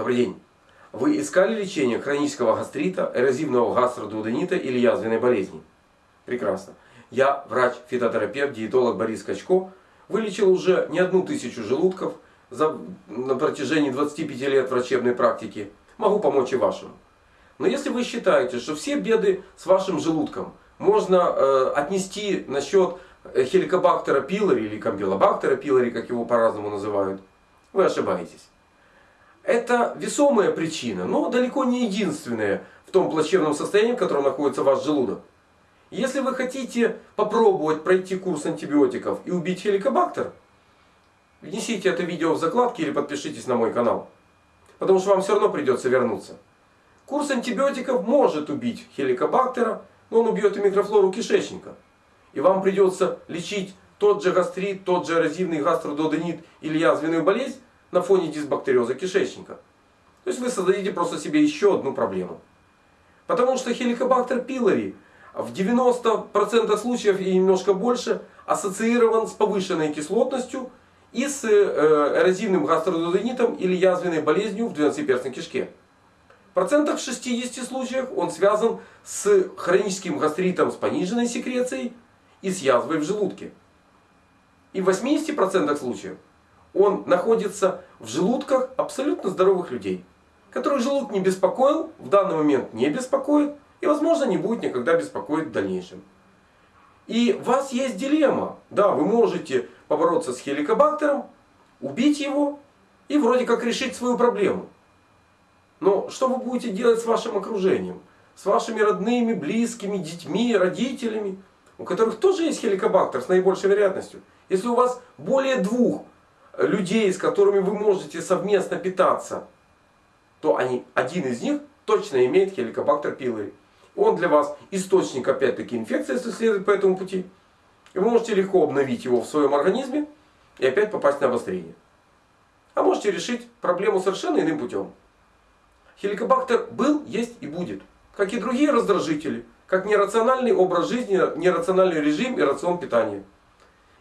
Добрый день. Вы искали лечение хронического гастрита, эрозивного гастродуоденита или язвенной болезни? Прекрасно. Я врач-фитотерапевт, диетолог Борис Качко. Вылечил уже не одну тысячу желудков за, на протяжении 25 лет врачебной практики. Могу помочь и вашему. Но если вы считаете, что все беды с вашим желудком можно э, отнести на счет хеликобактера пилори или кампилобактера пилори, как его по-разному называют, вы ошибаетесь. Это весомая причина, но далеко не единственная в том плачевном состоянии, в котором находится ваш желудок. Если вы хотите попробовать пройти курс антибиотиков и убить хеликобактер, внесите это видео в закладки или подпишитесь на мой канал. Потому что вам все равно придется вернуться. Курс антибиотиков может убить хеликобактера, но он убьет и микрофлору кишечника. И вам придется лечить тот же гастрит, тот же эрозивный гастрододенит или язвенную болезнь на фоне дисбактериоза кишечника. То есть вы создадите просто себе еще одну проблему. Потому что хеликобактер пилори в 90% случаев и немножко больше ассоциирован с повышенной кислотностью и с э, эрозивным гастрододенитом или язвенной болезнью в двенадцатиперстной кишке. В процентах 60 случаев он связан с хроническим гастритом с пониженной секрецией и с язвой в желудке. И в 80% случаев он находится в желудках абсолютно здоровых людей. Которых желудок не беспокоил, в данный момент не беспокоит и возможно не будет никогда беспокоить в дальнейшем. И у вас есть дилемма. Да, вы можете побороться с хеликобактером, убить его и вроде как решить свою проблему. Но что вы будете делать с вашим окружением? С вашими родными, близкими, детьми, родителями, у которых тоже есть хеликобактер с наибольшей вероятностью. Если у вас более двух людей, с которыми вы можете совместно питаться, то они, один из них точно имеет хеликобактер пилори. Он для вас источник опять-таки инфекции, если следовать по этому пути. И вы можете легко обновить его в своем организме и опять попасть на обострение. А можете решить проблему совершенно иным путем. Хеликобактер был, есть и будет. Как и другие раздражители. Как нерациональный образ жизни, нерациональный режим и рацион питания.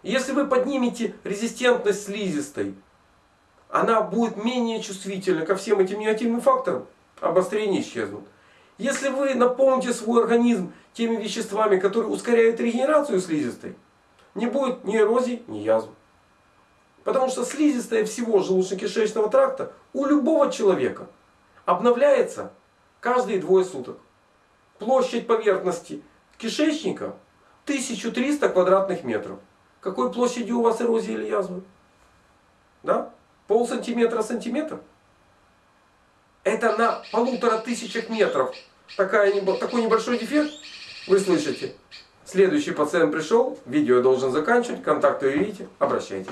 Если вы поднимете резистентность слизистой, она будет менее чувствительна ко всем этим негативным факторам. Обострения исчезнут. Если вы наполните свой организм теми веществами, которые ускоряют регенерацию слизистой, не будет ни эрозии, ни язв. Потому что слизистая всего желудочно-кишечного тракта у любого человека обновляется каждые двое суток. Площадь поверхности кишечника 1300 квадратных метров. Какой площадью у вас эрозия или язвы? Да? Пол сантиметра сантиметр? Это на полутора тысячах метров. Такая, такой небольшой дефект. Вы слышите? Следующий пациент пришел. Видео я должен заканчивать. Контакты видите. Обращайтесь.